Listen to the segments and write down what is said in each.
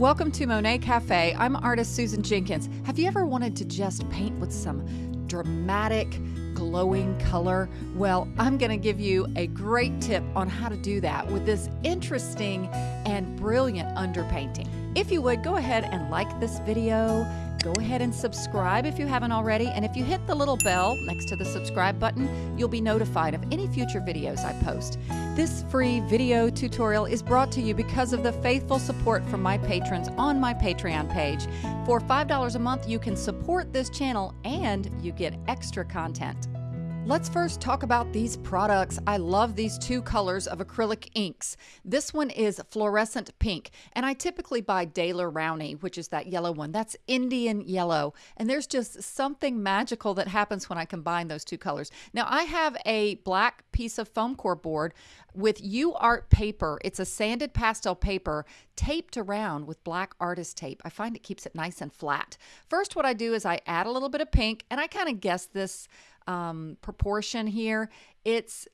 Welcome to Monet Cafe. I'm artist Susan Jenkins. Have you ever wanted to just paint with some dramatic, glowing color? Well, I'm going to give you a great tip on how to do that with this interesting and brilliant underpainting. If you would, go ahead and like this video go ahead and subscribe if you haven't already. And if you hit the little bell next to the subscribe button, you'll be notified of any future videos I post. This free video tutorial is brought to you because of the faithful support from my patrons on my Patreon page. For $5 a month, you can support this channel and you get extra content. Let's first talk about these products. I love these two colors of acrylic inks. This one is fluorescent pink, and I typically buy Daler Rowney, which is that yellow one. That's Indian yellow, and there's just something magical that happens when I combine those two colors. Now, I have a black piece of foam core board with UArt paper. It's a sanded pastel paper taped around with black artist tape. I find it keeps it nice and flat. First, what I do is I add a little bit of pink, and I kind of guess this um, proportion here. It's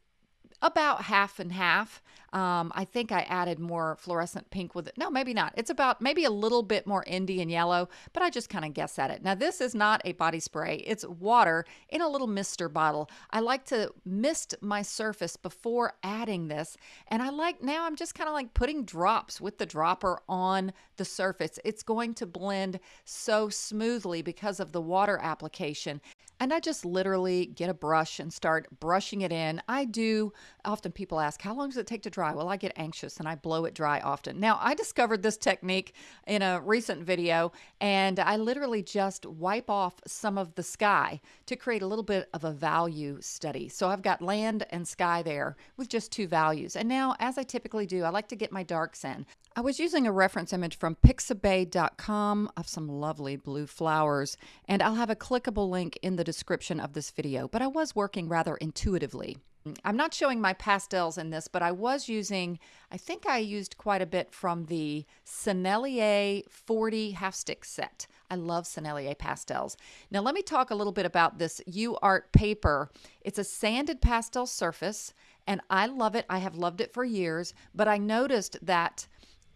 about half and half. Um, I think I added more fluorescent pink with it. No, maybe not. It's about maybe a little bit more Indian yellow, but I just kind of guess at it. Now, this is not a body spray. It's water in a little mister bottle. I like to mist my surface before adding this. And I like, now I'm just kind of like putting drops with the dropper on the surface. It's going to blend so smoothly because of the water application. And I just literally get a brush and start brushing it in. I do, often people ask, how long does it take to dry? Well, I get anxious and I blow it dry often. Now, I discovered this technique in a recent video and I literally just wipe off some of the sky to create a little bit of a value study. So I've got land and sky there with just two values. And now, as I typically do, I like to get my darks in. I was using a reference image from pixabay.com of some lovely blue flowers, and I'll have a clickable link in the description of this video, but I was working rather intuitively. I'm not showing my pastels in this, but I was using, I think I used quite a bit from the Sennelier 40 half stick set. I love Sennelier pastels. Now let me talk a little bit about this UArt paper. It's a sanded pastel surface and I love it. I have loved it for years, but I noticed that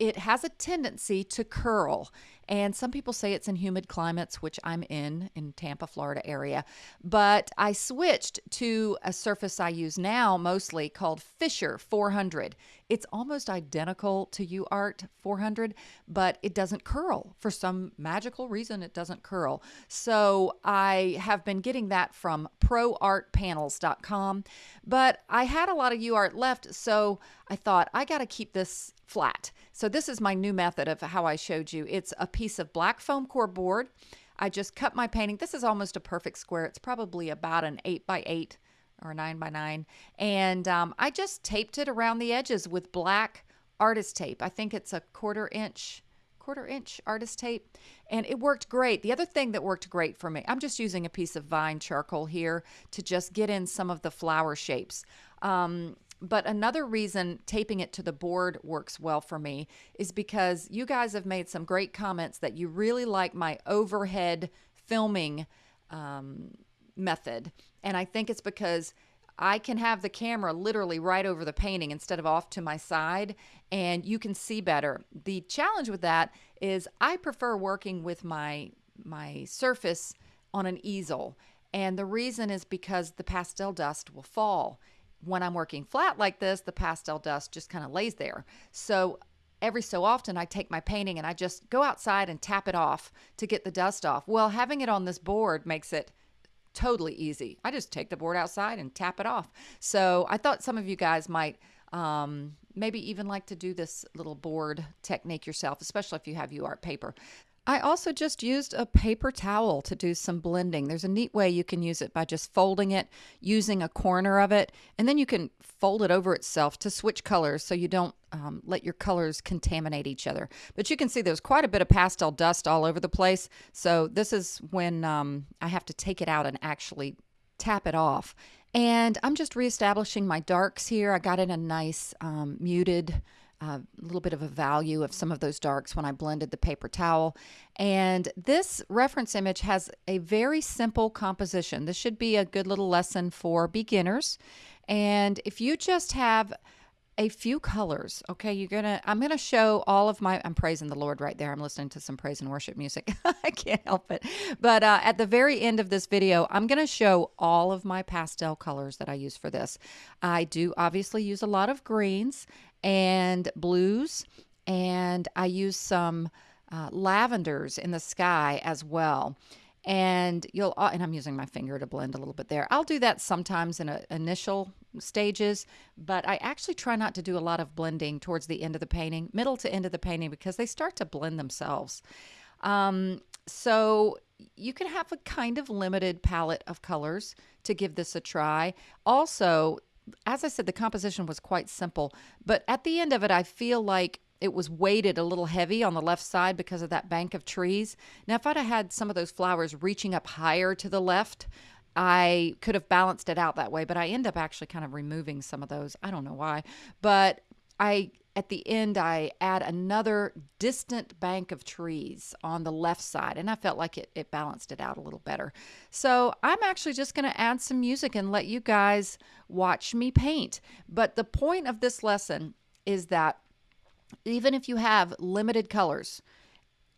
it has a tendency to curl. And some people say it's in humid climates, which I'm in, in Tampa, Florida area. But I switched to a surface I use now mostly called Fisher 400. It's almost identical to UArt 400, but it doesn't curl. For some magical reason, it doesn't curl. So I have been getting that from proartpanels.com. But I had a lot of UArt left, so I thought I got to keep this flat. So this is my new method of how I showed you. It's a piece of black foam core board. I just cut my painting. This is almost a perfect square. It's probably about an 8 by 8 or 9 by 9 And um, I just taped it around the edges with black artist tape. I think it's a quarter inch quarter inch artist tape and it worked great. The other thing that worked great for me, I'm just using a piece of vine charcoal here to just get in some of the flower shapes. Um, but another reason taping it to the board works well for me is because you guys have made some great comments that you really like my overhead filming um, method. And I think it's because I can have the camera literally right over the painting instead of off to my side, and you can see better. The challenge with that is I prefer working with my my surface on an easel. And the reason is because the pastel dust will fall when I'm working flat like this, the pastel dust just kind of lays there. So every so often I take my painting and I just go outside and tap it off to get the dust off. Well, having it on this board makes it totally easy. I just take the board outside and tap it off. So I thought some of you guys might um, maybe even like to do this little board technique yourself, especially if you have UArt paper. I also just used a paper towel to do some blending. There's a neat way you can use it by just folding it, using a corner of it, and then you can fold it over itself to switch colors so you don't um, let your colors contaminate each other. But you can see there's quite a bit of pastel dust all over the place. So this is when um, I have to take it out and actually tap it off. And I'm just reestablishing my darks here. I got in a nice um, muted a little bit of a value of some of those darks when I blended the paper towel. And this reference image has a very simple composition. This should be a good little lesson for beginners. And if you just have a few colors. Okay, you're gonna. I'm gonna show all of my. I'm praising the Lord right there. I'm listening to some praise and worship music. I can't help it. But uh, at the very end of this video, I'm gonna show all of my pastel colors that I use for this. I do obviously use a lot of greens and blues, and I use some uh, lavenders in the sky as well and you'll uh, and I'm using my finger to blend a little bit there. I'll do that sometimes in a, initial stages, but I actually try not to do a lot of blending towards the end of the painting, middle to end of the painting, because they start to blend themselves. Um, so you can have a kind of limited palette of colors to give this a try. Also, as I said, the composition was quite simple, but at the end of it, I feel like it was weighted a little heavy on the left side because of that bank of trees. Now, if I'd have had some of those flowers reaching up higher to the left, I could have balanced it out that way, but I end up actually kind of removing some of those. I don't know why, but I at the end I add another distant bank of trees on the left side and I felt like it, it balanced it out a little better. So I'm actually just going to add some music and let you guys watch me paint. But the point of this lesson is that even if you have limited colors,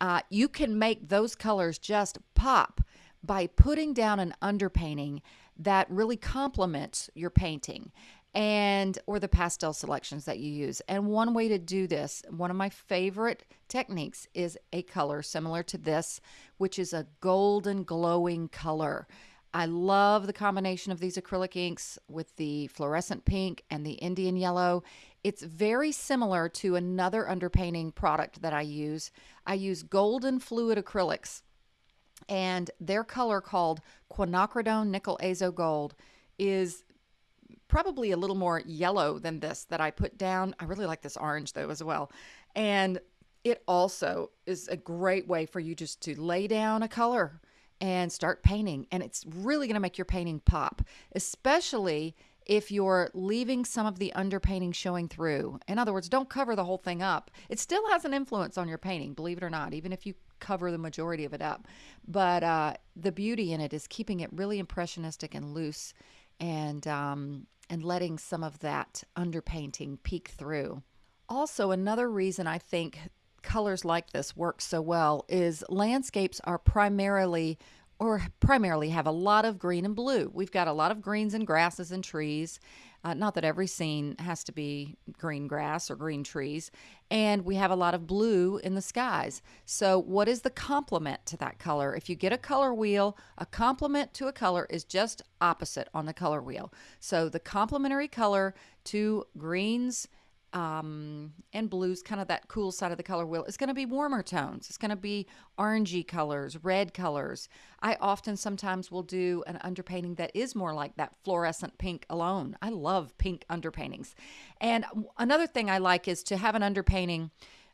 uh, you can make those colors just pop by putting down an underpainting that really complements your painting and or the pastel selections that you use. And one way to do this, one of my favorite techniques is a color similar to this, which is a golden glowing color. I love the combination of these acrylic inks with the fluorescent pink and the Indian yellow. It's very similar to another underpainting product that I use. I use golden fluid acrylics, and their color called quinacridone nickel azo gold is probably a little more yellow than this that I put down. I really like this orange though as well. And it also is a great way for you just to lay down a color and start painting. And it's really going to make your painting pop, especially if you're leaving some of the underpainting showing through. In other words, don't cover the whole thing up. It still has an influence on your painting, believe it or not, even if you cover the majority of it up. But uh, the beauty in it is keeping it really impressionistic and loose and, um, and letting some of that underpainting peek through. Also, another reason I think colors like this work so well is landscapes are primarily or primarily have a lot of green and blue. We've got a lot of greens and grasses and trees. Uh, not that every scene has to be green grass or green trees. And we have a lot of blue in the skies. So, what is the complement to that color? If you get a color wheel, a complement to a color is just opposite on the color wheel. So, the complementary color to greens um, and blues, kind of that cool side of the color wheel, It's going to be warmer tones. It's going to be orangey colors, red colors. I often sometimes will do an underpainting that is more like that fluorescent pink alone. I love pink underpaintings. And another thing I like is to have an underpainting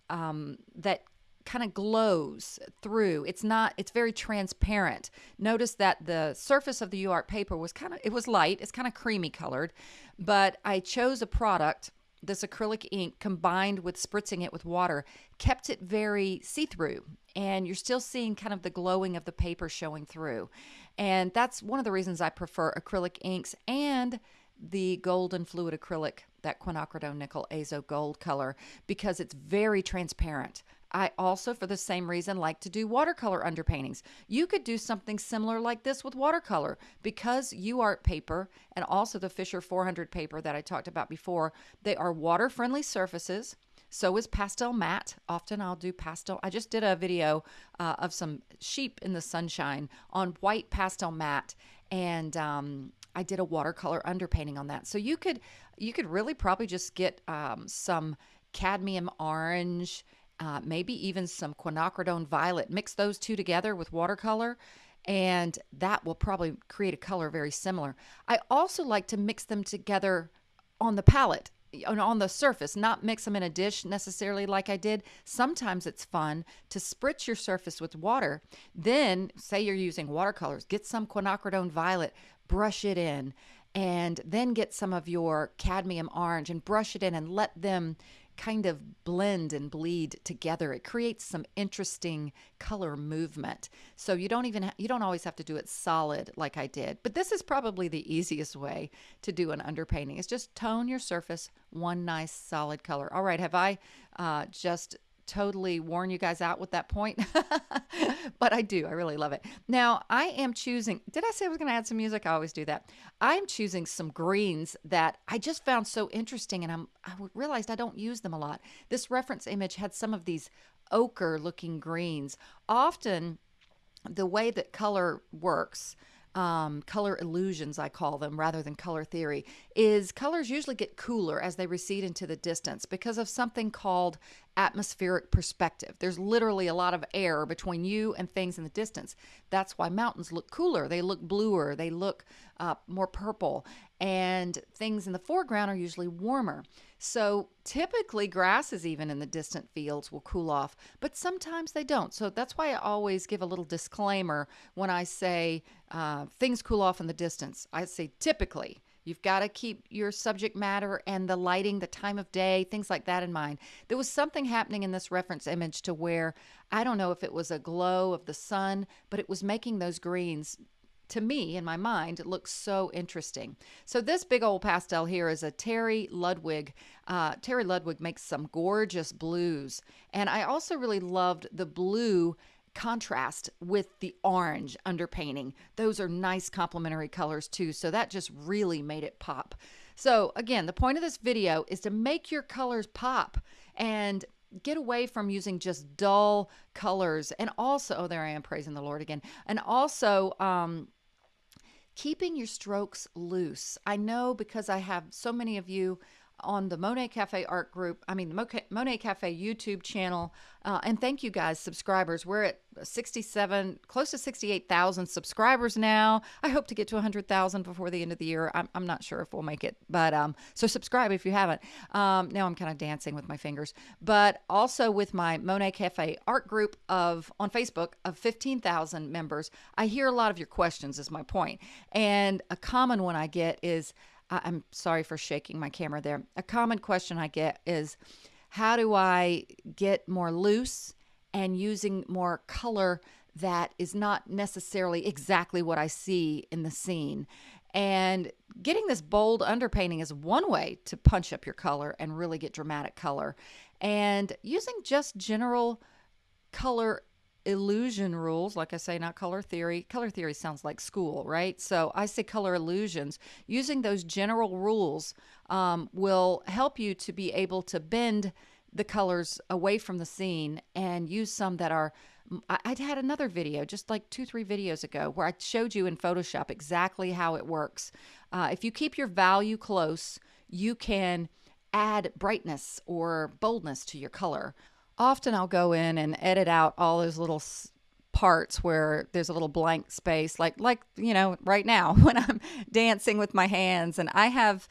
um, that kind of glows through. It's not, it's very transparent. Notice that the surface of the UART paper was kind of, it was light, it's kind of creamy colored, but I chose a product this acrylic ink combined with spritzing it with water kept it very see through. And you're still seeing kind of the glowing of the paper showing through. And that's one of the reasons I prefer acrylic inks and the golden fluid acrylic, that quinacridone nickel azo gold color, because it's very transparent. I also, for the same reason, like to do watercolor underpaintings. You could do something similar like this with watercolor because UART paper and also the Fisher 400 paper that I talked about before, they are water friendly surfaces. So is Pastelmat. Often I'll do pastel. I just did a video uh, of some sheep in the sunshine on white Pastelmat, and um, I did a watercolor underpainting on that. So you could you could really probably just get um, some cadmium orange uh, maybe even some quinacridone violet. Mix those two together with watercolor, and that will probably create a color very similar. I also like to mix them together on the palette on the surface, not mix them in a dish necessarily like I did. Sometimes it's fun to spritz your surface with water. Then, say you're using watercolors, get some quinacridone violet, brush it in, and then get some of your cadmium orange and brush it in and let them kind of blend and bleed together. It creates some interesting color movement. So you don't even ha- you don't always have to do it solid like I did. But this is probably the easiest way to do an underpainting. Is just tone your surface one nice solid color. All right, have I uh, just totally worn you guys out with that point, but I do. I really love it. Now, I am choosing, did I say I was going to add some music? I always do that. I'm choosing some greens that I just found so interesting and I'm, I realized I don't use them a lot. This reference image had some of these ochre looking greens. Often, the way that color works, um, color illusions, I call them, rather than color theory, is colors usually get cooler as they recede into the distance because of something called atmospheric perspective. There's literally a lot of air between you and things in the distance. That's why mountains look cooler. They look bluer. They look uh, more purple. And things in the foreground are usually warmer. So typically, grasses, even in the distant fields, will cool off, but sometimes they don't. So that's why I always give a little disclaimer when I say uh, things cool off in the distance. I say typically. You've got to keep your subject matter and the lighting, the time of day, things like that in mind. There was something happening in this reference image to where I don't know if it was a glow of the sun, but it was making those greens to me in my mind looks so interesting so this big old pastel here is a terry ludwig uh, terry ludwig makes some gorgeous blues and i also really loved the blue contrast with the orange underpainting. Those are nice complementary colors too. So that just really made it pop. So again, the point of this video is to make your colors pop and get away from using just dull colors. And also, oh, there I am praising the Lord again. And also, um, keeping your strokes loose. I know because I have so many of you on the Monet Cafe Art Group, I mean, the Monet Cafe YouTube channel. Uh, and thank you guys, subscribers. We're at 67, close to 68,000 subscribers now. I hope to get to 100,000 before the end of the year. I'm, I'm not sure if we'll make it, but um, so subscribe if you haven't. Um, now I'm kind of dancing with my fingers, but also with my Monet Cafe Art Group of on Facebook of 15,000 members. I hear a lot of your questions, is my point. And a common one I get is, I'm sorry for shaking my camera there. A common question I get is how do I get more loose and using more color that is not necessarily exactly what I see in the scene? And getting this bold underpainting is one way to punch up your color and really get dramatic color. And using just general color illusion rules, like I say, not color theory. Color theory sounds like school, right? So I say color illusions. Using those general rules um, will help you to be able to bend the colors away from the scene and use some that are. I'd had another video just like two, three videos ago where I showed you in Photoshop exactly how it works. Uh, if you keep your value close, you can add brightness or boldness to your color often I'll go in and edit out all those little parts where there's a little blank space like like you know right now when I'm dancing with my hands and I have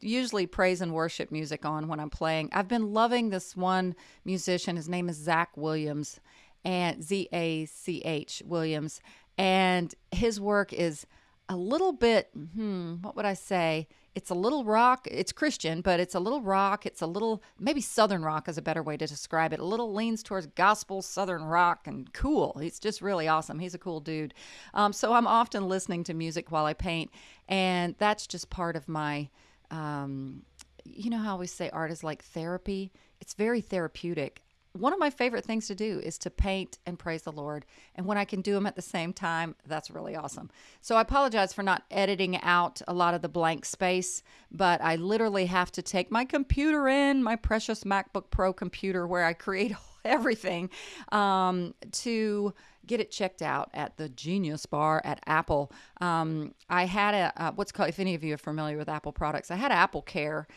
usually praise and worship music on when I'm playing. I've been loving this one musician. His name is Zach Williams and Z A C H Williams and his work is a little bit hmm what would I say? It's a little rock. It's Christian, but it's a little rock. It's a little, maybe Southern rock is a better way to describe it. A little leans towards gospel Southern rock and cool. He's just really awesome. He's a cool dude. Um, so I'm often listening to music while I paint, and that's just part of my. Um, you know how we say art is like therapy? It's very therapeutic one of my favorite things to do is to paint and praise the Lord. And when I can do them at the same time, that's really awesome. So I apologize for not editing out a lot of the blank space, but I literally have to take my computer in, my precious MacBook Pro computer where I create everything, um, to get it checked out at the Genius Bar at Apple. Um, I had a uh, what's called, if any of you are familiar with Apple products, I had Apple Care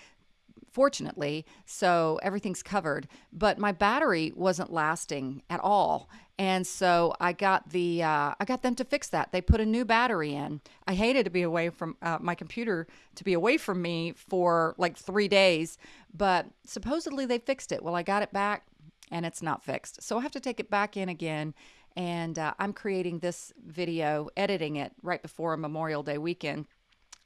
fortunately, so everything's covered. But my battery wasn't lasting at all, and so I got the uh, I got them to fix that. They put a new battery in. I hated to be away from uh, my computer to be away from me for like three days, but supposedly they fixed it. Well, I got it back, and it's not fixed, so I have to take it back in again. And uh, I'm creating this video, editing it right before a Memorial Day weekend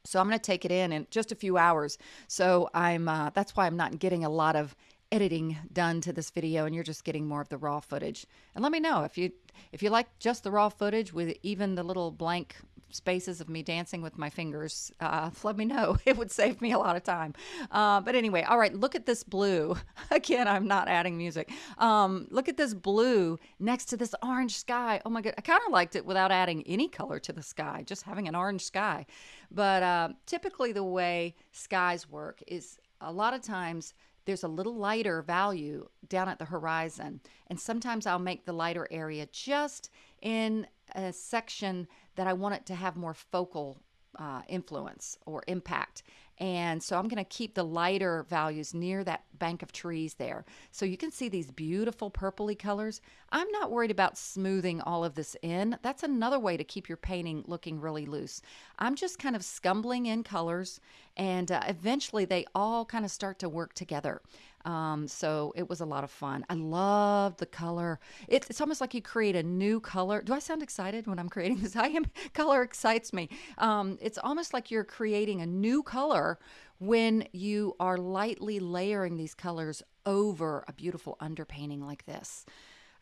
so I'm going to take it in in just a few hours. So I'm uh, that's why I'm not getting a lot of editing done to this video and you're just getting more of the raw footage. And let me know if you if you like just the raw footage with even the little blank spaces of me dancing with my fingers, uh, let me know. It would save me a lot of time. Uh, but anyway, all right, look at this blue. Again, I'm not adding music. Um, look at this blue next to this orange sky. Oh my God, I kind of liked it without adding any color to the sky, just having an orange sky. But uh, typically, the way skies work is a lot of times there's a little lighter value down at the horizon. And sometimes I'll make the lighter area just in a section that I want it to have more focal uh, influence or impact. And so I'm going to keep the lighter values near that bank of trees there. So you can see these beautiful purpley colors. I'm not worried about smoothing all of this in. That's another way to keep your painting looking really loose. I'm just kind of scumbling in colors and uh, eventually they all kind of start to work together. Um, so it was a lot of fun. I loved the color. It, it's almost like you create a new color. Do I sound excited when I'm creating this? I am. Color excites me. Um, it's almost like you're creating a new color when you are lightly layering these colors over a beautiful underpainting like this.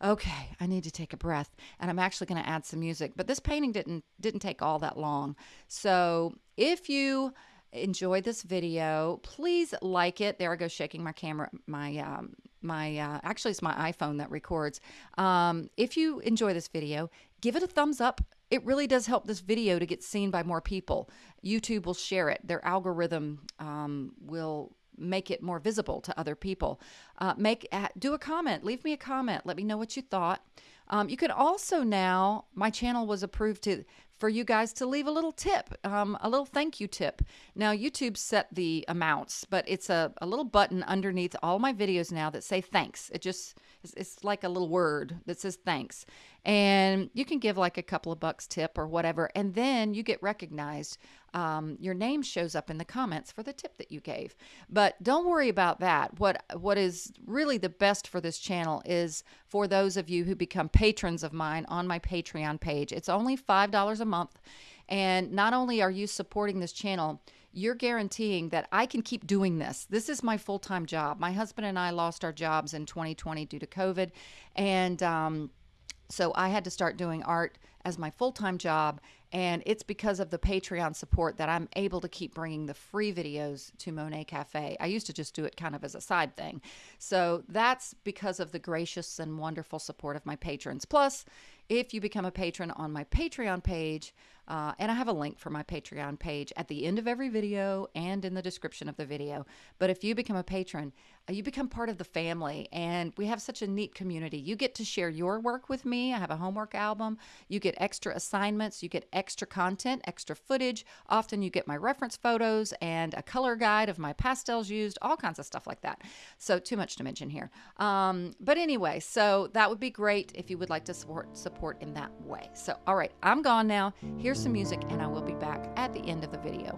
Okay, I need to take a breath and I'm actually going to add some music. But this painting didn't didn't take all that long. So, if you enjoy this video, please like it. There I go shaking my camera, my um, my uh, actually it's my iPhone that records. Um, if you enjoy this video, give it a thumbs up. It really does help this video to get seen by more people. YouTube will share it. Their algorithm um, will make it more visible to other people. Uh, make uh, do a comment. Leave me a comment. Let me know what you thought. Um, you can also now, my channel was approved to for you guys to leave a little tip, um, a little thank you tip. Now, YouTube set the amounts, but it's a, a little button underneath all my videos now that say thanks. It just, it's, like a little word that says thanks. And you can give like a couple of bucks tip or whatever, and then you get recognized. Um, your name shows up in the comments for the tip that you gave. But don't worry about that. What what is really the best for this channel is for those of you who become patrons of mine on my Patreon page. It's only five dollars a month, and not only are you supporting this channel, you're guaranteeing that I can keep doing this. This is my full time job. My husband and I lost our jobs in 2020 due to COVID, and um, so I had to start doing art as my full time job. And it's because of the Patreon support that I'm able to keep bringing the free videos to Monet Cafe. I used to just do it kind of as a side thing. So that's because of the gracious and wonderful support of my patrons. Plus, if you become a patron on my Patreon page, uh, and I have a link for my Patreon page at the end of every video and in the description of the video. But if you become a patron, uh, you become part of the family, and we have such a neat community. You get to share your work with me. I have a homework album. You get extra assignments, you get extra content, extra footage. Often you get my reference photos and a color guide of my pastels used, all kinds of stuff like that. So, too much to mention here. Um, but anyway, so that would be great if you would like to support support in that way. So, all right, I'm gone now. Here's Here's some music, and I will be back at the end of the video.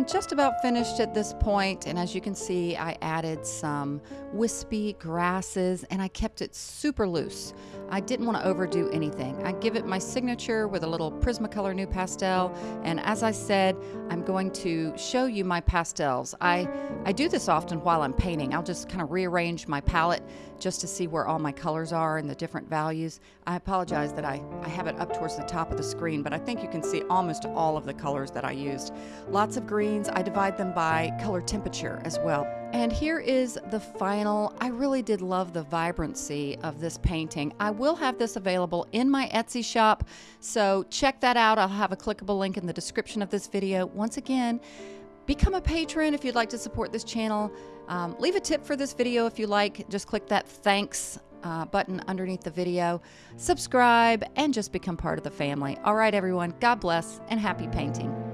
I'm just about finished at this point, and as you can see, I added some wispy grasses and I kept it super loose. I didn't want to overdo anything. I give it my signature with a little Prismacolor NuPastel. and as I said, I'm going to show you my pastels. I, I do this often while I'm painting. I'll just kind of rearrange my palette just to see where all my colors are and the different values. I apologize that I, I have it up towards the top of the screen, but I think you can see almost all of the colors that I used. Lots of greens. I divide them by color temperature as well. And here is the final. I really did love the vibrancy of this painting. I will have this available in my Etsy shop, so check that out. I'll have a clickable link in the description of this video. Once again, become a patron if you'd like to support this channel. Um, leave a tip for this video if you like. Just click that thanks uh, button underneath the video. Subscribe and just become part of the family. All right, everyone, God bless and happy painting.